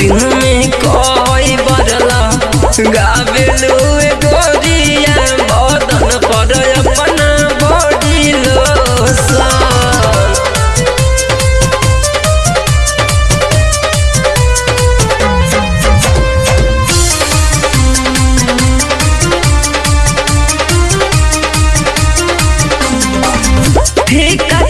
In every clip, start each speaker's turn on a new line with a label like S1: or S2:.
S1: दिन में कोई बदला। गावेलू गोरिया बदन पर अपना बॉडी लोशन ठेका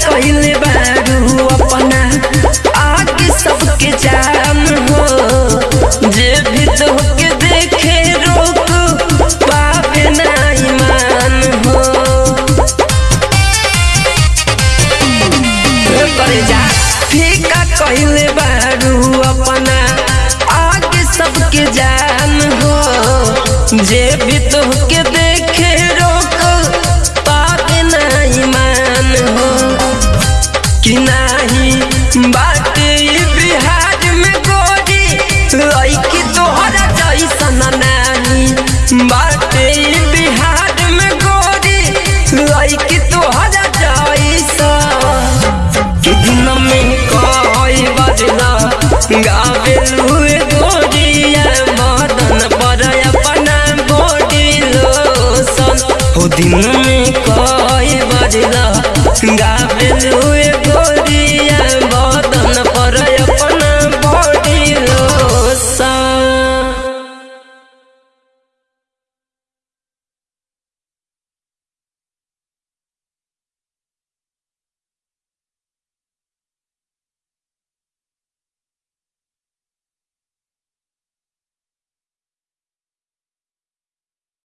S1: जा। फीका कहले बारू अपना। आगे सबके जान हो। जे भी तोहके देखे दिन